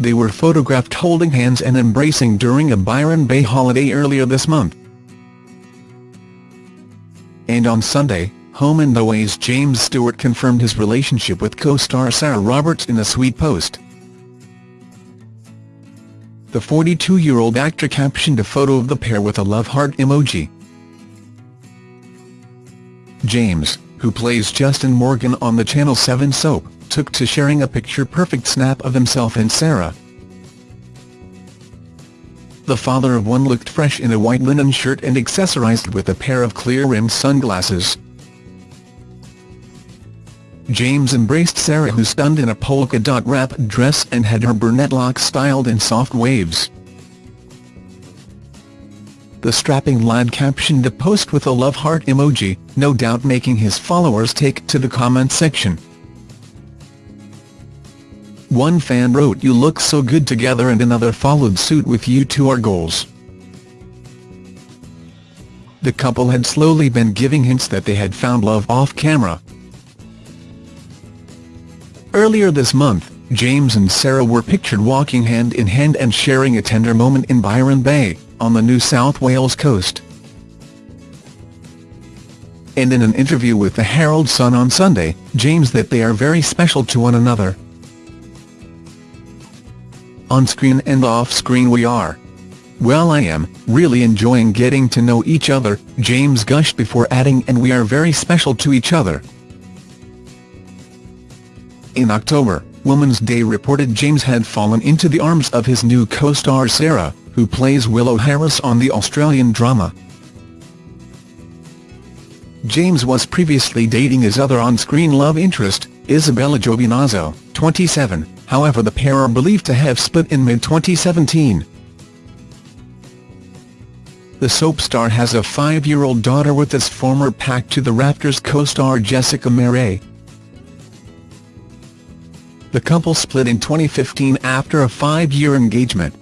They were photographed holding hands and embracing during a Byron Bay holiday earlier this month. And on Sunday, Home and Away's James Stewart confirmed his relationship with co-star Sarah Roberts in a sweet post. The 42-year-old actor captioned a photo of the pair with a love heart emoji. James, who plays Justin Morgan on the Channel 7 soap, took to sharing a picture-perfect snap of himself and Sarah. The father of one looked fresh in a white linen shirt and accessorized with a pair of clear-rimmed sunglasses. James embraced Sarah who stunned in a polka-dot wrap dress and had her brunette locks styled in soft waves. The strapping lad captioned the post with a love heart emoji, no doubt making his followers take to the comment section. One fan wrote you look so good together and another followed suit with you two are goals. The couple had slowly been giving hints that they had found love off-camera. Earlier this month, James and Sarah were pictured walking hand in hand and sharing a tender moment in Byron Bay, on the New South Wales coast. And in an interview with the Herald Sun on Sunday, James that they are very special to one another. On screen and off screen we are. Well I am, really enjoying getting to know each other, James gushed before adding and we are very special to each other. In October, Women's Day reported James had fallen into the arms of his new co-star Sarah, who plays Willow Harris on the Australian drama. James was previously dating his other on-screen love interest, Isabella Giovinazzo, 27, however the pair are believed to have split in mid-2017. The soap star has a five-year-old daughter with his former Packed to the Rafters co-star Jessica Marais. The couple split in 2015 after a five-year engagement.